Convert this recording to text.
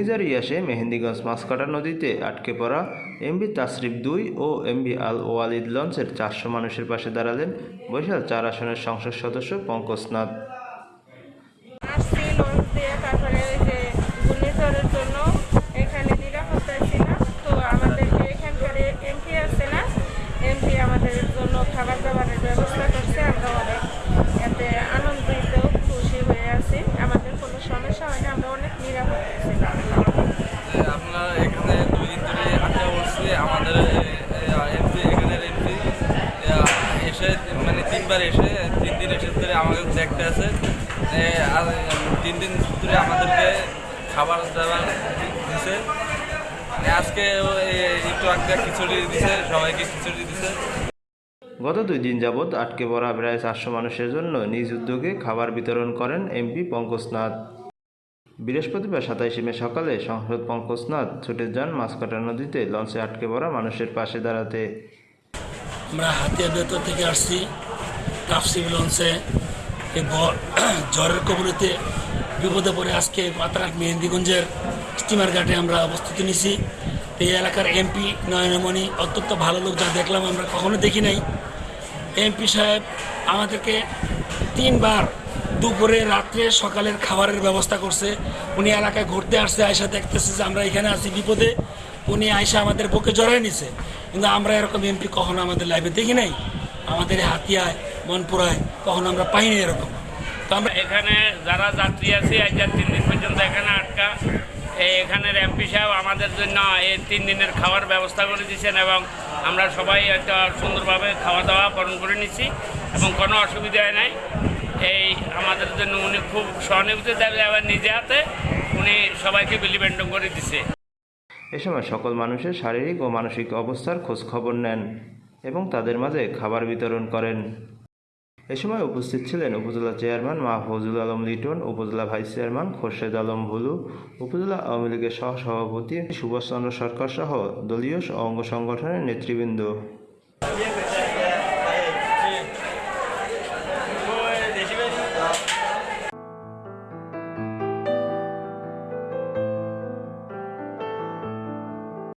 ঘূর্ণিঝড় ইয়াসে মেহেন্দিগঞ্জ মাছকাটা নদীতে আটকে পড়া এমবি তাসরিফ দুই ও এমবি আল ওয়ালিদ লঞ্চের চারশো মানুষের পাশে দাঁড়ালেন বরিশাল চার আসনের সংসদ সদস্য পঙ্কজ নাথ। আসছি লঞ্চ দিয়ে তারপরে ওই যে ঘূর্ণিঝড়ের জন্য এখানে নিরাপত্তা ছিল তো আমাদেরকে এখানকার এমপি আছে না এমপি আমাদের জন্য খাবার দাবারের ব্যবস্থা করছে আমরা অনেক এতে আনন্দিত খুশি হয়ে আছি আমাদের কোনো সমস্যা হয় না আমরা অনেক নিরাপদ ছিলাম আপনার এখানে দুই দিন ধরে আড্ডা বসছে আমাদের এমপি এখানের এমপি এসে মানে তিনবার এসে তিন দিন এসে ধরে আমাকে দেখতে এ, তিন দিন ধরে আমাদেরকে খাবার দাবার দিছে। আজকে একটু আগে খিচুড়ি দিছে সবাইকে খিচুড়ি দিছে। গত দুই দিন যাবৎ আটকে পড়া প্রায় চারশো মানুষের জন্য নিজ উদ্যোগে খাবার বিতরণ করেন এমপি পঙ্কজনাথ বৃহস্পতিবার সাতাইশে মে সকালে সংসদ পঙ্কজনাথ ছুটে যান মাছকাটা নদীতে লঞ্চে আটকে পড়া মানুষের পাশে দাঁড়াতে। আমরা হাতিয়া বেতর থেকে আসছি। টাফসিম লঞ্চে এই ঝড়ের কবলিতে বিপদে পড়ে আজকে পাতারঘাট মেহেন্দিগঞ্জের স্টিমার ঘাটে আমরা অবস্থিতি নিছি। এই এলাকার এমপি নয়নমণি অত্যন্ত ভালো লোক যা দেখলাম আমরা কখনো দেখি নাই। এমপি সাহেব আমাদেরকে তিনবার দুপুরে, রাত্রে, সকালের খাবারের ব্যবস্থা করছে। উনি এলাকায় ঘুরতে আসছে, আয়সা দেখতেছে যে আমরা এখানে আছি বিপদে। উনি আয়সা আমাদের বুকে জড়াই নিছে। কিন্তু আমরা এরকম এমপি কখনো আমাদের লাইফে দেখি নাই। আমাদের হাতিয়ায়, মনপুরায় কখনো আমরা পাইনি এরকম। তো আমরা এখানে যারা যাত্রী আছে আজ তিন দিন পর্যন্ত এখানে আটকা, এই এখানের এমপি সাহেব আমাদের জন্য এই তিন দিনের খাওয়ার ব্যবস্থা করে দিয়েছেন এবং আমরা সবাই একটা সুন্দরভাবে খাওয়া দাওয়া পালন করে নিচ্ছি এবং কোনো অসুবিধা নাই। এই আমাদের জন্য উনি খুব সহানুভূতি দেবে আবার নিজে হাতে উনি সবাইকে বিলিবেন্ডন করে দিছে। এ সময় সকল মানুষের শারীরিক ও মানসিক অবস্থার খোঁজ খবর নেন এবং তাদের মাঝে খাবার বিতরণ করেন। এ সময় উপস্থিত ছিলেন উপজেলা চেয়ারম্যান মাহফুজুল আলম লিটন, উপজেলা ভাইস চেয়ারম্যান খোরশেদ আলম ভুলু, উপজেলা আওয়ামী লীগের সহসভাপতি সুভাষচন্দ্র সরকার সহ দলীয় অঙ্গ সংগঠনের নেতৃবৃন্দ।